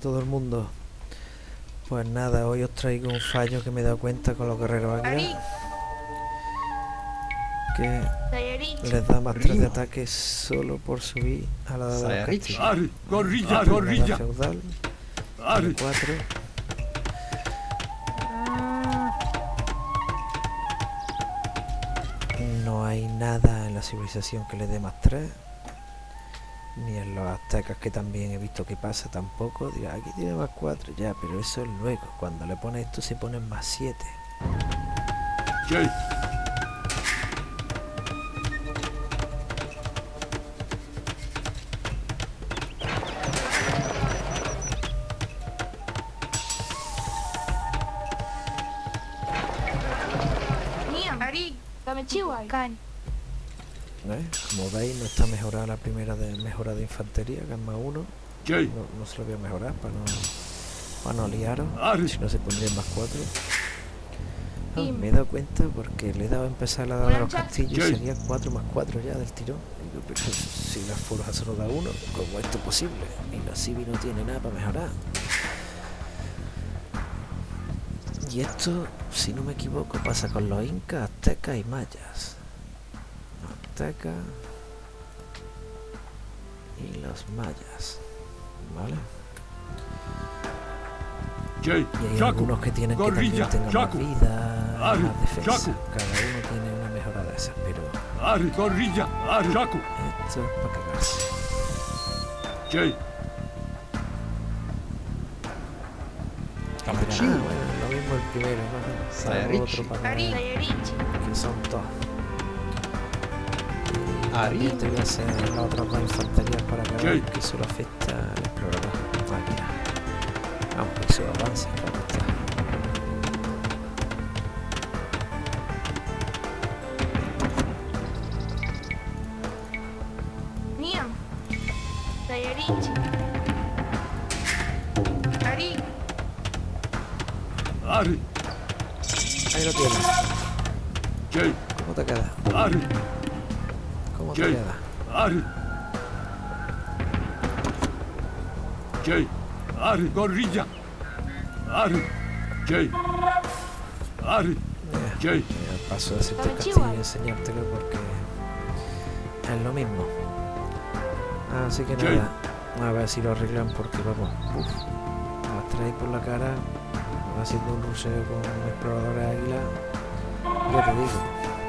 todo el mundo. Pues nada, hoy os traigo un fallo que me he dado cuenta con los guerreros águila. Que les da más 3 de ataque solo por subir a la de castillos. Gorrilla, gorrilla. feudal. 4. No hay nada en la civilización que le dé más 3 ni en los aztecas que también he visto que pasa tampoco diga aquí tiene más 4 ya pero eso es luego cuando le pones esto se ponen más 7 ¿Eh? Como veis no está mejorada la primera de mejora de infantería, que es más uno. No, se lo voy a mejorar para no, para no liaros. Si no se pondría más cuatro. Ah, me he dado cuenta porque le he dado a empezar la de los castillos y sería 4 más 4 ya del tirón. Digo, pero si las forjas solo da uno, ¿cómo esto es posible? Y la Civi no tiene nada para mejorar. Y esto, si no me equivoco, pasa con los incas, aztecas y mayas y los mayas. ¿Vale? y hay algunos que tienen que también tengan más vida, más defensa. Cada uno tiene una mejora de esas, pero... Esto es para cagarse. Ah, bueno, lo mismo el primero, ¿no? Salvo otro para... Que son todos. También te voy a hacer las otras dos infanterías para que vean que solo afecta al explorador. Máquina. Vamos, que eso avance, claro está. Ahí lo tienes. ¿Cómo te queda? ¿Cómo te queda? Ari. Jay. Ari, gorrilla. Ari. Jay. Ari. Jay. Paso a decirte el castillo y enseñártelo porque es lo mismo. Así que nada, a ver si lo arreglan porque vamos, uff, las trae por la cara, haciendo un ruseo con exploradores águila, ya te digo.